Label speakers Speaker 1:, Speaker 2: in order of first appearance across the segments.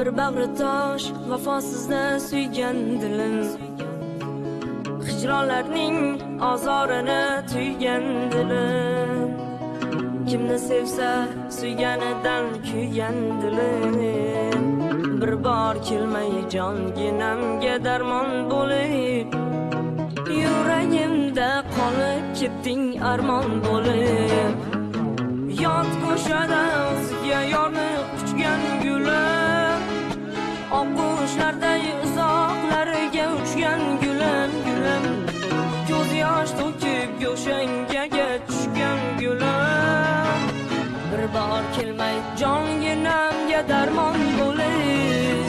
Speaker 1: bir bag'ri tosh vafosizni suygan dilim. Hijronlarning ozorini tuygan dilim. Kimni sevsa suyganidan kuygan dilim. Bir bor kelmay jonginamga darmon bo'lib. Yuragimda qolib ketding armon bo'lib. To'kib go'shangaga tushgan gulim bir bor kelmay jonginamga darmon bo'lib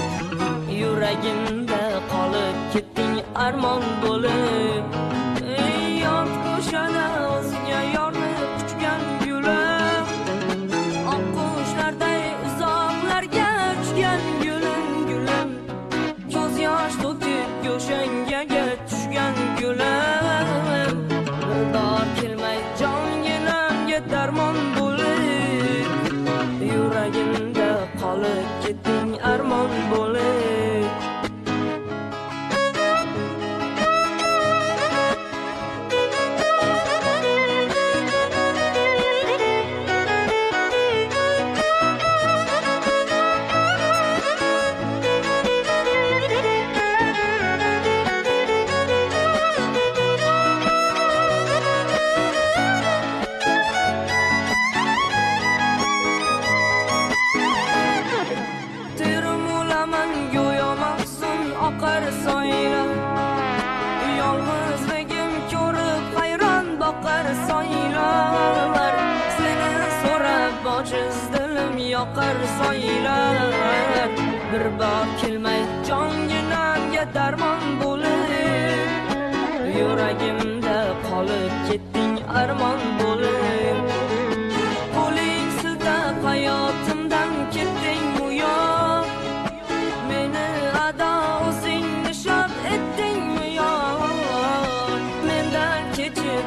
Speaker 1: yuragimda qolib ketding armon bo'lib. Ey yot ko'shada o'ziga yorni quchgan gulim oqqushlarday uzoqlarga uchgan gulim gulim ko'z yosh to'kib go'shangaga dilim yoqar soylar Bir bor kelmay jonginamga darmon bo'lib Yuragimda qolib ketding armon bo'lib Qo'ling siltab hayotimdan ketding bu yoq Meni ado o'zing nishon etdingmi yo'q Mendan kechib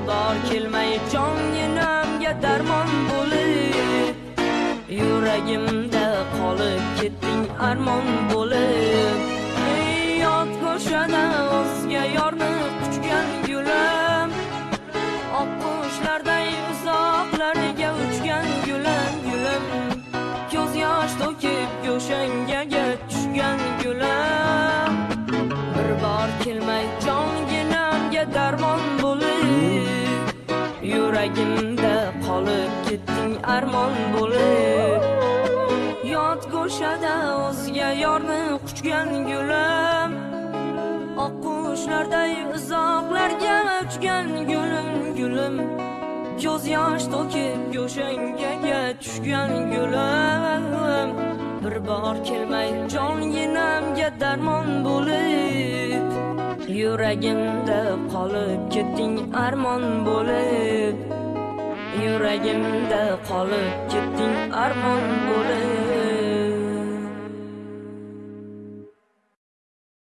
Speaker 1: Bir bor kelmay jonginamga darmon bo'lib Yuragimda qolib ketding armon olib ketding armon bo'lib. Yot go'shada o'zga yorni quchgan gulim. Oqqushlarday uzoqlarga uchgan gulim gulim. Ko'z yosh to'kib go'shangaga tushgan gulim. Bir bor kelmay jonginamga darmon bo'lib. Yuragimda qolib ketding armon bo'lib. Yuragimda qolib ketding armon bo'lib